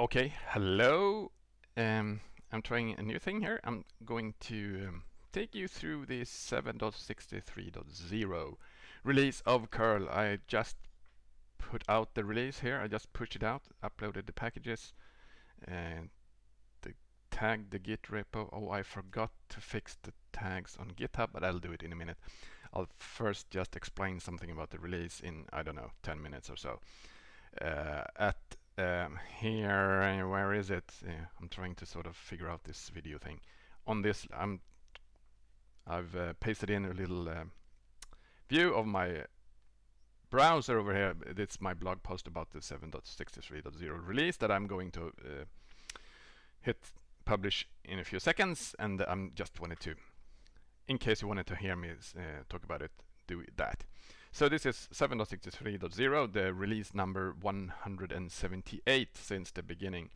Okay, hello. Um, I'm trying a new thing here. I'm going to um, take you through the 7.63.0 release of curl. I just put out the release here. I just pushed it out, uploaded the packages, and the tag the Git repo. Oh, I forgot to fix the tags on GitHub, but I'll do it in a minute. I'll first just explain something about the release in, I don't know, 10 minutes or so. Uh, at um, here, uh, where is it? Uh, I'm trying to sort of figure out this video thing. On this, I'm I've uh, pasted in a little uh, view of my browser over here. It's my blog post about the 7.63.0 release that I'm going to uh, hit publish in a few seconds, and I'm just wanted to, in case you wanted to hear me uh, talk about it, do that. So this is 7.63.0, the release number 178 since the beginning.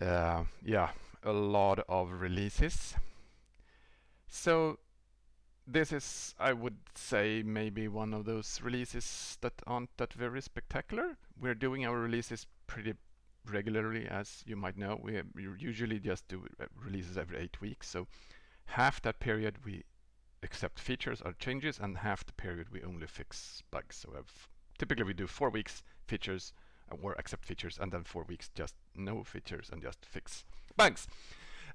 Uh, yeah, a lot of releases. So this is, I would say, maybe one of those releases that aren't that very spectacular. We're doing our releases pretty regularly, as you might know. We, we usually just do releases every eight weeks. So half that period we accept features or changes and half the period we only fix bugs. So we typically we do four weeks features uh, or accept features and then four weeks just no features and just fix bugs.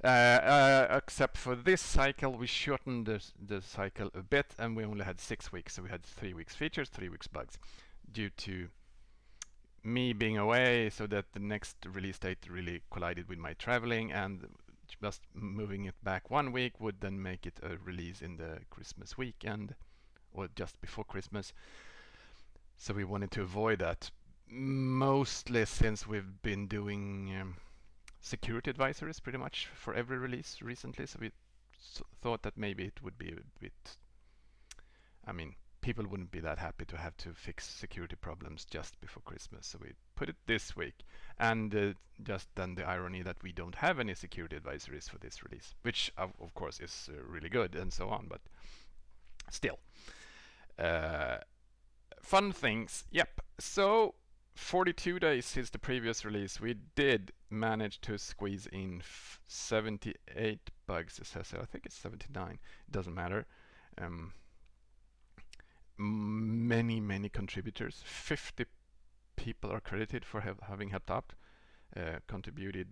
Uh, uh, except for this cycle, we shortened the, the cycle a bit and we only had six weeks. So we had three weeks features, three weeks bugs due to me being away so that the next release date really collided with my traveling and just moving it back one week would then make it a release in the Christmas weekend or just before Christmas. So we wanted to avoid that mostly since we've been doing um, security advisories pretty much for every release recently. So we thought that maybe it would be a bit, I mean, people wouldn't be that happy to have to fix security problems just before Christmas. So we put it this week. And uh, just then the irony that we don't have any security advisories for this release, which of, of course is uh, really good and so on, but still. Uh, fun things. Yep. So 42 days since the previous release, we did manage to squeeze in 78 bugs. It says I think it's 79. It doesn't matter. Um, many, many contributors. 50 people are credited for have, having helped out, uh, contributed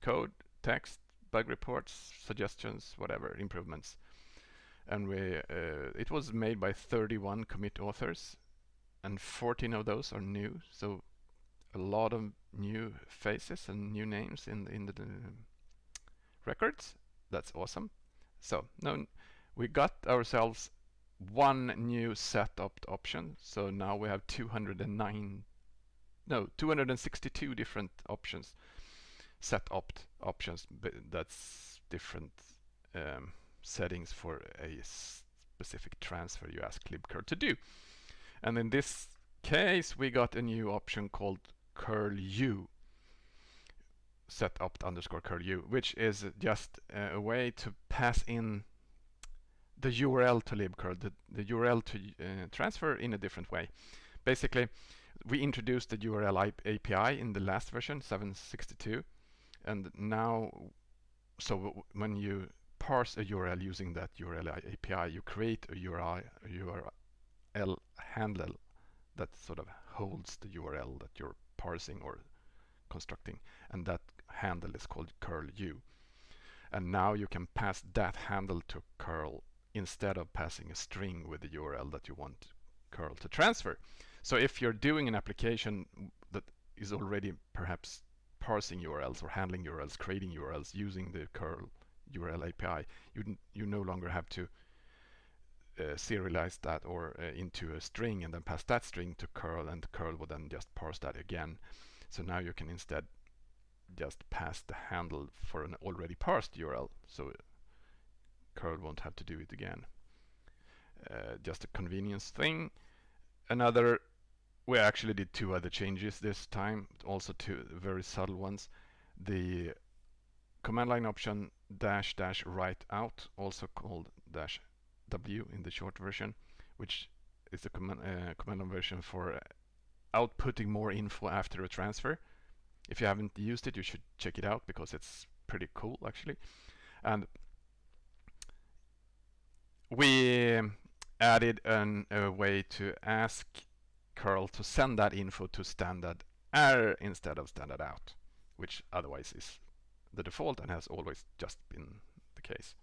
code, text, bug reports, suggestions, whatever, improvements. And we, uh, it was made by 31 commit authors, and 14 of those are new. So a lot of new faces and new names in in the, the records. That's awesome. So now we got ourselves one new set setup option. So now we have 209, no, 262 different options, set opt options. But That's different um, settings for a specific transfer you ask libcurl to do. And in this case, we got a new option called curl u set opt underscore curl u, which is just a way to pass in the URL to libcurl, the, the URL to uh, transfer in a different way. Basically, we introduced the URL API in the last version, 762, and now, so when you parse a URL using that URL API, you create a URL, a URL handle that sort of holds the URL that you're parsing or constructing, and that handle is called curl u. And now you can pass that handle to curl instead of passing a string with the URL that you want curl to transfer. So if you're doing an application that is already perhaps parsing URLs or handling URLs, creating URLs using the curl URL API, you you no longer have to uh, serialize that or uh, into a string and then pass that string to curl and curl will then just parse that again. So now you can instead just pass the handle for an already parsed URL. So won't have to do it again. Uh, just a convenience thing. Another, we actually did two other changes this time, also two very subtle ones. The command line option dash dash write out, also called dash w in the short version, which is the command, uh, command line version for outputting more info after a transfer. if you haven't used it, you should check it out because it's pretty cool actually. And we added an, a way to ask curl to send that info to standard error instead of standard out, which otherwise is the default and has always just been the case.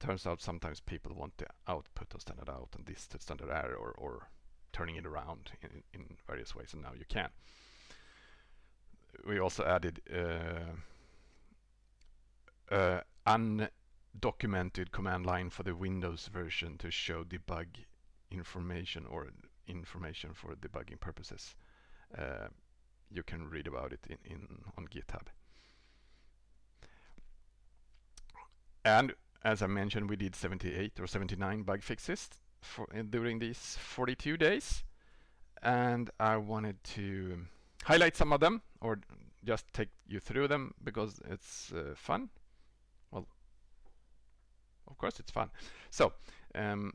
Turns out sometimes people want the output of standard out and this to standard error or, or turning it around in, in various ways and now you can. We also added uh, uh, undocumented command line for the Windows version to show debug information or information for debugging purposes. Uh, you can read about it in, in on GitHub. And as I mentioned, we did 78 or 79 bug fixes for, uh, during these 42 days. And I wanted to highlight some of them or just take you through them because it's uh, fun. Of course it's fun. So, um,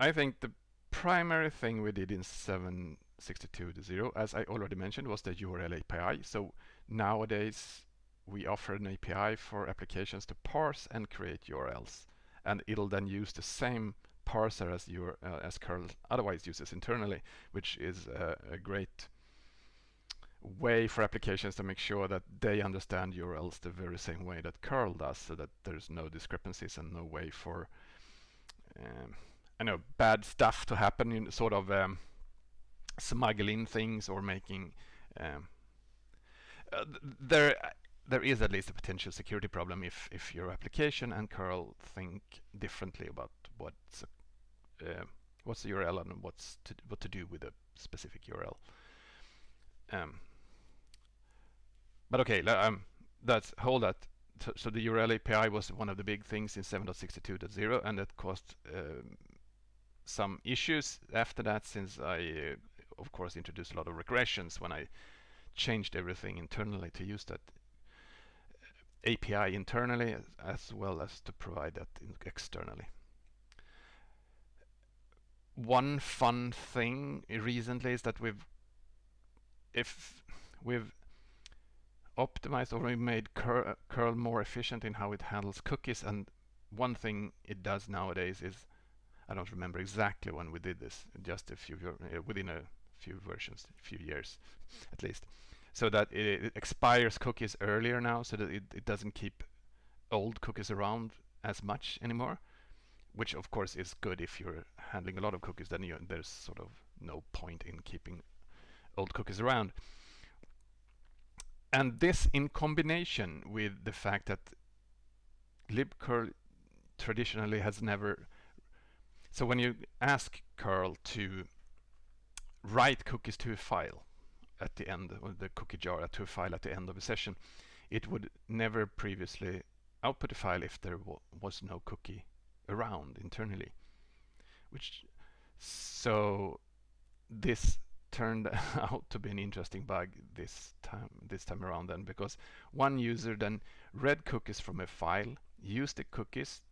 I think the primary thing we did in 762.0, as I already mentioned, was the URL API. So nowadays we offer an API for applications to parse and create URLs. And it'll then use the same parser as your uh, as curl otherwise uses internally, which is uh, a great way for applications to make sure that they understand URLs the very same way that curl does, so that there's no discrepancies and no way for um, I know bad stuff to happen in sort of um, smuggling things or making um, uh, there there is at least a potential security problem if if your application and curl think differently about what's uh, what's the URL and what's to, what to do with a specific URL. Um, but okay, um, that's hold that. So, the URL API was one of the big things in 7.62.0, and it caused um, some issues after that since I, uh, of course, introduced a lot of regressions when I changed everything internally to use that uh, API internally as well as to provide that externally. One fun thing recently is that we've if we've optimized or we made curl, curl more efficient in how it handles cookies and one thing it does nowadays is I don't remember exactly when we did this, just a few uh, within a few versions, a few years at least. So that it, it, expires cookies earlier now, so that it, it doesn't keep old cookies around as much anymore. Which of course is good if you're handling a lot of cookies, then you, there's sort of no point in keeping old cookies around. And this in combination with the fact that libcurl traditionally has never so when you ask curl to write cookies to a file at the end of the cookie jar to a file at the end of a session, it would never previously output a file if there was no cookie around internally. Which so this turned out to be an interesting bug this time this time around then because one user then read cookies from a file, used the cookies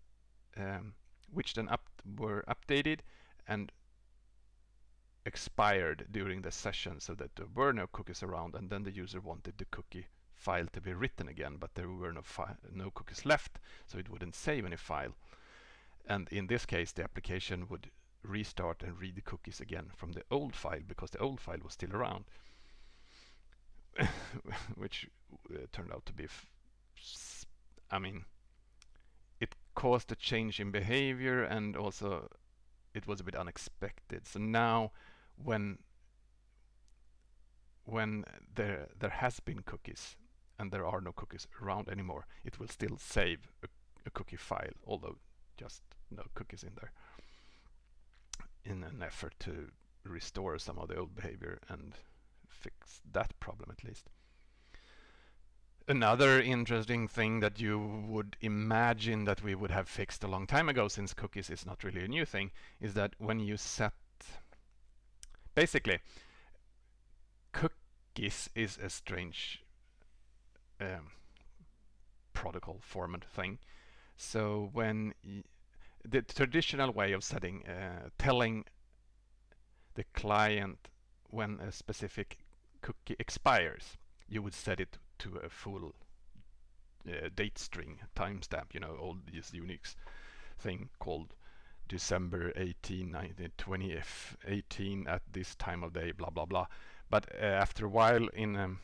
um, which then up were updated and expired during the session so that there were no cookies around and then the user wanted the cookie file to be written again but there were no, no cookies left so it wouldn't save any file. And in this case the application would restart and read the cookies again from the old file because the old file was still around which uh, turned out to be I mean it caused a change in behavior and also it was a bit unexpected. So now when when there there has been cookies and there are no cookies around anymore, it will still save a, a cookie file, although just no cookies in there in an effort to restore some of the old behavior and fix that problem at least. Another interesting thing that you would imagine that we would have fixed a long time ago, since cookies is not really a new thing, is that when you set... Basically, cookies is a strange um, protocol format thing. So when the traditional way of setting, uh, telling the client when a specific cookie expires you would set it to a full uh, date string timestamp, you know, all these Unix thing called December 18, 1920, 18 at this time of day, blah, blah, blah. But uh, after a while in, um,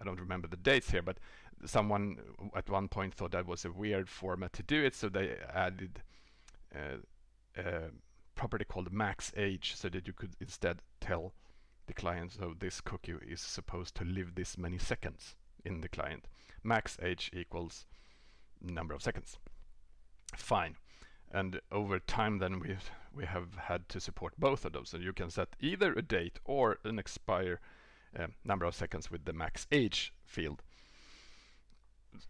I don't remember the dates here, but someone at one point thought that was a weird format to do it, so they added uh, a property called max age so that you could instead tell the client so this cookie is supposed to live this many seconds in the client. Max age equals number of seconds. Fine. And over time then we we have had to support both of those. So you can set either a date or an expire uh, number of seconds with the max age field.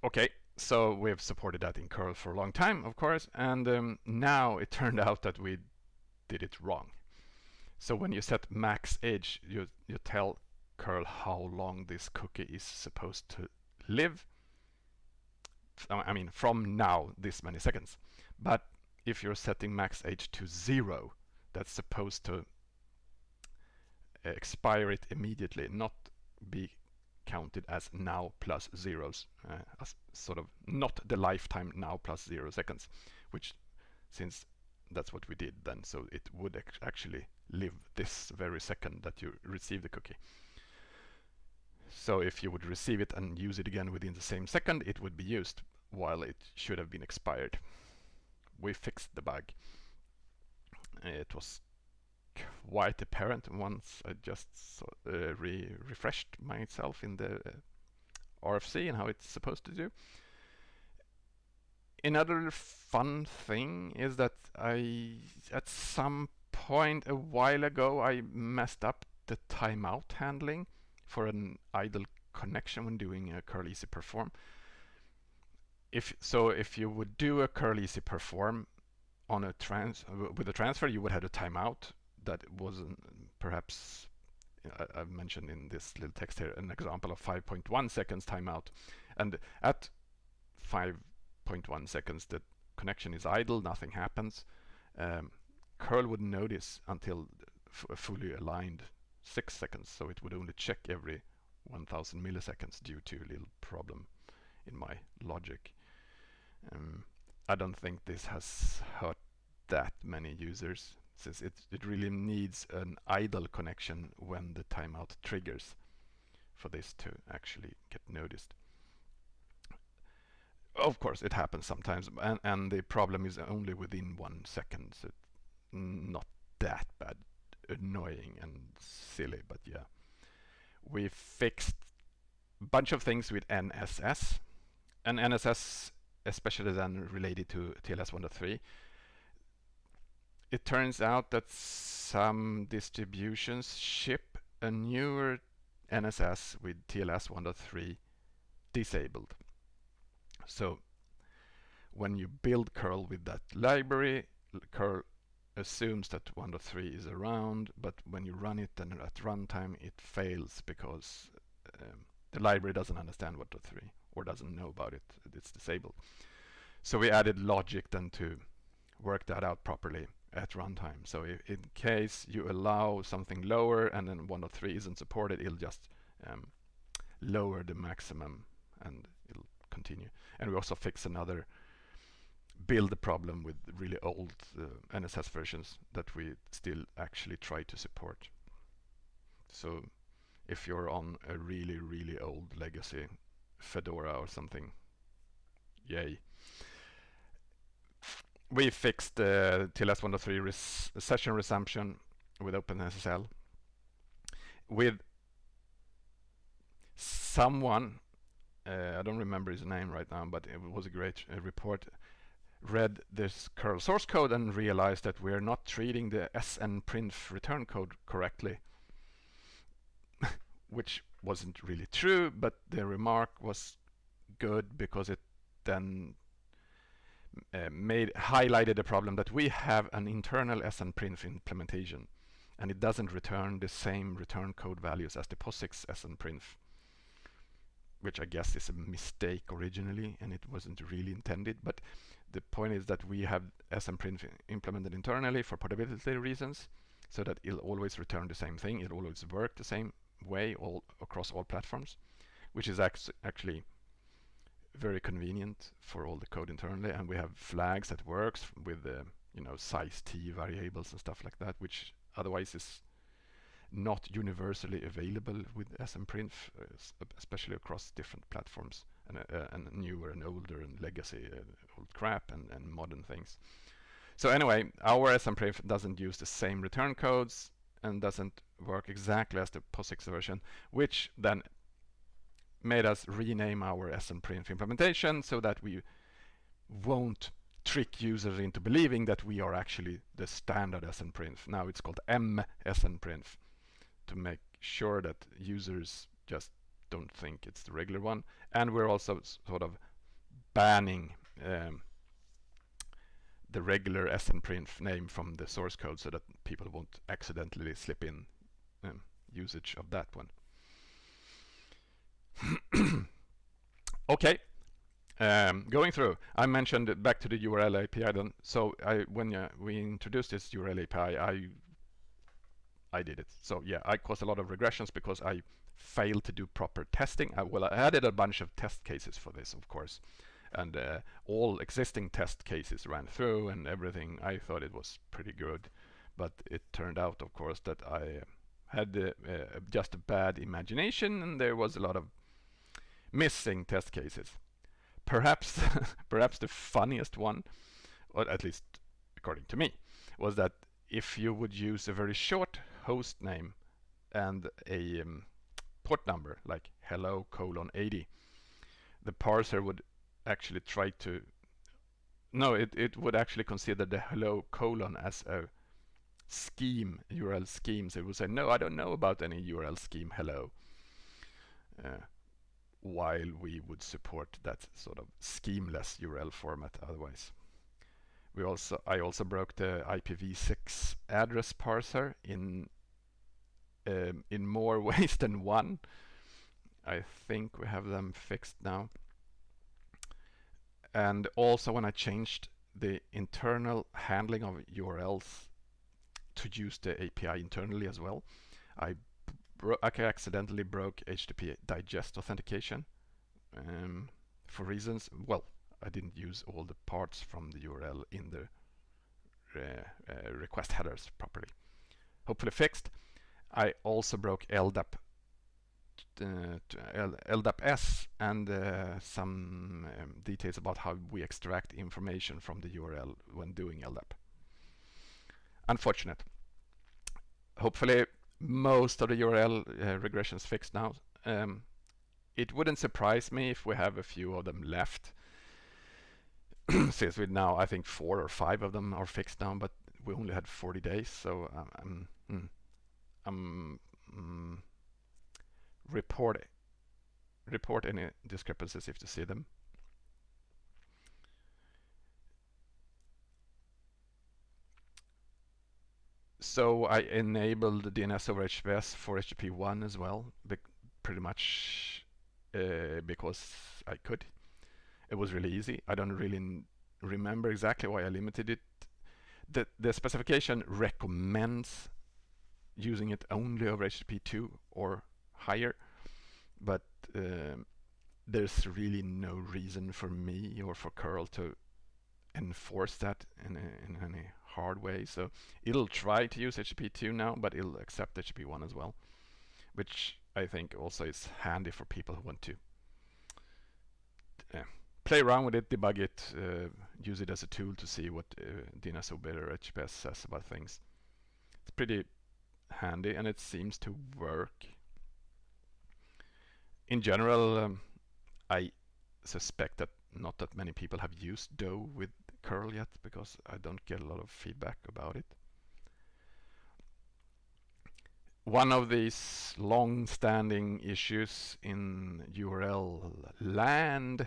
Okay, so we've supported that in curl for a long time, of course, and um, now it turned out that we did it wrong. So when you set max age, you, you tell curl how long this cookie is supposed to live. I mean, from now, this many seconds. But if you're setting max age to zero, that's supposed to expire it immediately, not be counted as now plus zeros, uh, as sort of not the lifetime now plus zero seconds, which since that's what we did then, so it would actually live this very second that you receive the cookie. So if you would receive it and use it again within the same second, it would be used while it should have been expired. We fixed the bug. It was quite apparent once I just uh, re refreshed myself in the uh, RFC and how it's supposed to do. Another fun thing is that I, at some point a while ago, I messed up the timeout handling for an idle connection when doing a curl easy perform. If so, if you would do a curl easy perform on a trans with a transfer, you would have a timeout that wasn't perhaps I, have mentioned in this little text here an example of 5.1 seconds timeout, and at 5.1 seconds the connection is idle, nothing happens. Um, curl wouldn't notice until fully aligned six seconds, so it would only check every 1000 milliseconds due to a little problem in my logic. Um, I don't think this has hurt that many users since it, it really needs an idle connection when the timeout triggers for this to actually get noticed. Of course, it happens sometimes, and, and the problem is only within one second, so not that bad, annoying and silly, but yeah. We fixed a bunch of things with NSS, and NSS, especially then related to TLS 1.3, it turns out that some distributions ship a newer NSS with TLS 1.3 disabled. So when you build curl with that library, curl assumes that 1.3 is around, but when you run it and at runtime it fails because um, the library doesn't understand 1.3 or doesn't know about it, it's disabled. So we added logic then to work that out properly at runtime. So if, in case you allow something lower and then 1.3 isn't supported, it'll just um, lower the maximum and it'll continue. And we also fix another build problem with really old uh, NSS versions that we still actually try to support. So if you're on a really, really old legacy Fedora or something, yay we fixed the TLS 1.3 res session resumption with OpenSSL with someone uh, I don't remember his name right now but it was a great uh, report read this curl source code and realized that we're not treating the snprintf return code correctly which wasn't really true but the remark was good because it then uh, made highlighted the problem that we have an internal snprintf implementation and it doesn't return the same return code values as the POSIX snprintf which I guess is a mistake originally and it wasn't really intended. But the point is that we have snprintf implemented internally for portability reasons so that it'll always return the same thing. It'll always work the same way all across all platforms, which is actually very convenient for all the code internally. And we have flags that works with the you know size t variables and stuff like that, which otherwise is not universally available with snprintf, uh, especially across different platforms and, uh, and newer and older and legacy uh, old crap and, and modern things. So anyway, our snprintf doesn't use the same return codes and doesn't work exactly as the POSIX version, which then made us rename our snprintf implementation so that we won't trick users into believing that we are actually the standard snprintf. Now it's called M SNPRINF to make sure that users just don't think it's the regular one. And we're also sort of banning um, the regular snprintf name from the source code so that people won't accidentally slip in um, usage of that one. okay, um, going through, I mentioned back to the URL API then. So I, when uh, we introduced this URL API, I I did it. So yeah, I caused a lot of regressions because I failed to do proper testing. I, well, I added a bunch of test cases for this, of course, and uh, all existing test cases ran through and everything. I thought it was pretty good, but it turned out, of course, that I had uh, uh, just a bad imagination and there was a lot of missing test cases. Perhaps, perhaps the funniest one, or at least according to me, was that if you would use a very short host name and a um, port number like hello colon 80, the parser would actually try to no, it, it would actually consider the hello colon as a scheme, URL scheme. So it would say, no, I don't know about any URL scheme hello. Uh, while we would support that sort of schemeless URL format otherwise. We also, I also broke the IPv6 address parser in um, in more ways than one. I think we have them fixed now. And also when I changed the internal handling of URLs to use the API internally as well, I I accidentally broke HTTP digest authentication um, for reasons, well, I didn't use all the parts from the URL in the uh, uh, request headers properly. Hopefully fixed. I also broke LDAP uh, LDAP-S and uh, some um, details about how we extract information from the URL when doing LDAP. Unfortunate. Hopefully most of the URL uh, regressions fixed now. Um, it wouldn't surprise me if we have a few of them left. Since we now, I think four or five of them are fixed now, but we only had 40 days, so um, um, um, um, report report any discrepancies if you see them. So I enabled DNS over HTTPS for HTTP 1 as well, pretty much uh, because I could. It was really easy. I don't really remember exactly why I limited it. The, the specification recommends using it only over HTTP 2 or higher, but um, there's really no reason for me or for curl to enforce that in, a, in any hard way. So it'll try to use HTTP2 now, but it'll accept HTTP1 as well, which I think also is handy for people who want to uh, play around with it, debug it, uh, use it as a tool to see what uh, DNS over HTTPS says about things. It's pretty handy and it seems to work. In general, um, I suspect that not that many people have used DoH with curl yet because I don't get a lot of feedback about it. One of these long-standing issues in URL land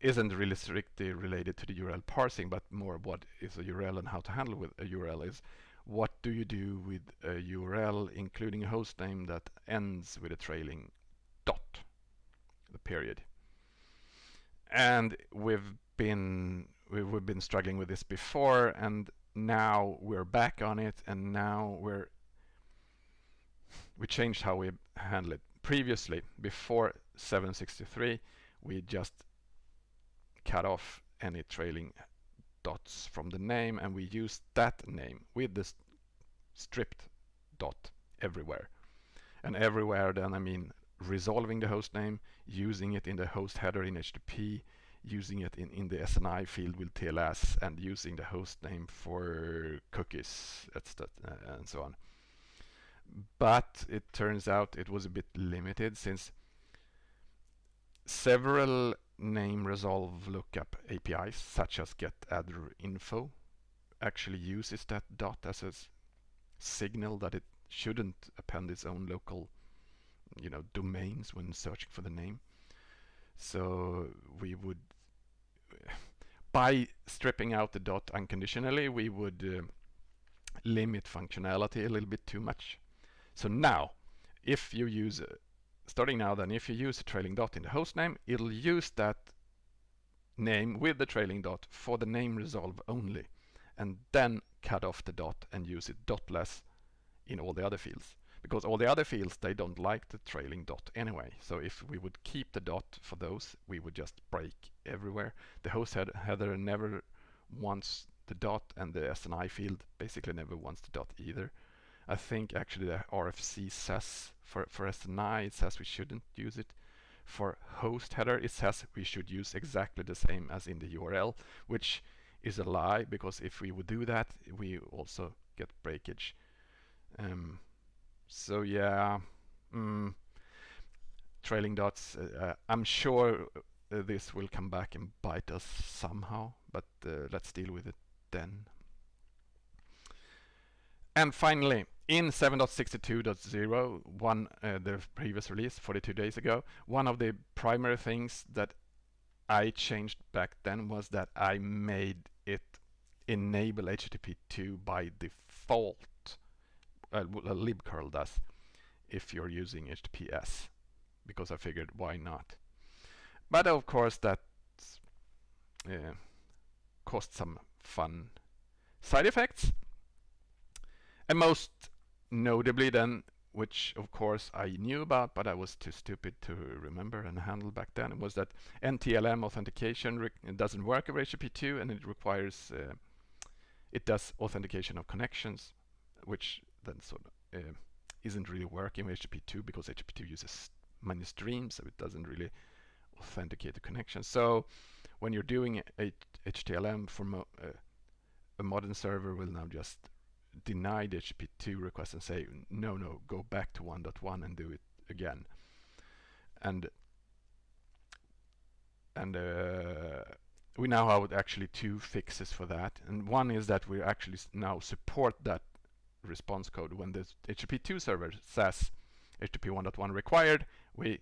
isn't really strictly related to the URL parsing, but more what is a URL and how to handle with a URL is what do you do with a URL including a host name that ends with a trailing dot, the period. And we've been we've been struggling with this before and now we're back on it and now we're we changed how we handle it. Previously, before 763, we just cut off any trailing dots from the name and we used that name with the stripped dot everywhere. And everywhere then I mean resolving the host name, using it in the host header in HTTP, using it in, in the SNI field with TLS and using the host name for cookies and so on. But it turns out it was a bit limited since several name resolve lookup APIs such as getAddrInfo actually uses that dot as a signal that it shouldn't append its own local you know domains when searching for the name so we would by stripping out the dot unconditionally we would uh, limit functionality a little bit too much. So now if you use uh, starting now then if you use a trailing dot in the host name it'll use that name with the trailing dot for the name resolve only and then cut off the dot and use it dotless in all the other fields because all the other fields they don't like the trailing dot anyway. So if we would keep the dot for those we would just break everywhere. The host head header never wants the dot and the SNI field basically never wants the dot either. I think actually the RFC says for, for SNI it says we shouldn't use it. For host header it says we should use exactly the same as in the URL which is a lie because if we would do that we also get breakage. Um, so yeah, mm, trailing dots. Uh, uh, I'm sure uh, this will come back and bite us somehow, but uh, let's deal with it then. And finally, in 7.62.0, one uh, the previous release 42 days ago, one of the primary things that I changed back then was that I made it enable HTTP2 by default uh, libcurl does if you're using HTTPS because I figured why not? But of course that uh, caused some fun side effects. And most notably then which of course I knew about but I was too stupid to remember and handle back then was that NTLM authentication doesn't work over HTTP2 and it requires uh, it does authentication of connections which then sort of uh, isn't really working with HTTP2 because HTTP2 uses many streams, so it doesn't really authenticate the connection. So when you're doing a NTLM for mo uh, a modern server will now just deny the HTTP2 request and say, no, no, go back to 1.1 and do it again. And and uh, we now have actually two fixes for that. And one is that we actually now support that response code. When the HTTP2 server says HTTP 1.1 required, we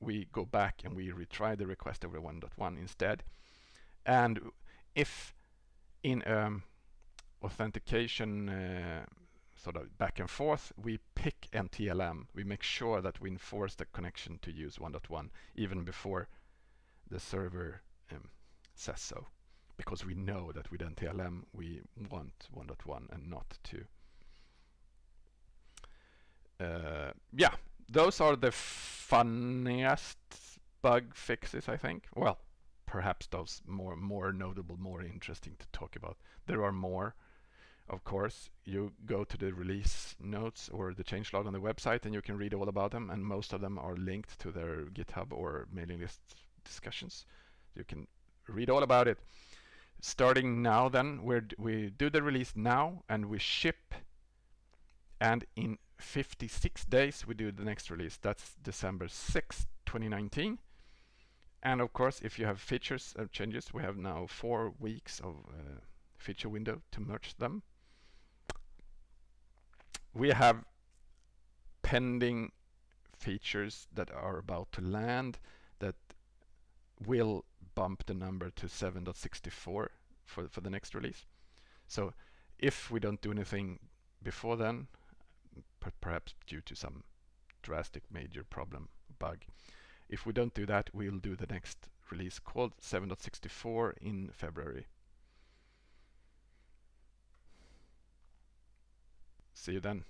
we go back and we retry the request over 1.1 instead. And if in um, authentication uh, sort of back and forth, we pick NTLM. We make sure that we enforce the connection to use 1.1 even before the server um, says so because we know that with NTLM we want 1.1 and not 2. Uh, yeah, those are the funniest bug fixes, I think. Well, perhaps those more more notable, more interesting to talk about. There are more, of course. You go to the release notes or the changelog on the website and you can read all about them and most of them are linked to their GitHub or mailing list discussions. You can read all about it starting now then we we do the release now and we ship. And in 56 days we do the next release. That's December 6 2019 and of course if you have features and changes we have now four weeks of uh, feature window to merge them. We have pending features that are about to land that will bump the number to 7.64 for, for the next release. So if we don't do anything before then, per perhaps due to some drastic major problem bug, if we don't do that, we'll do the next release called 7.64 in February. See you then.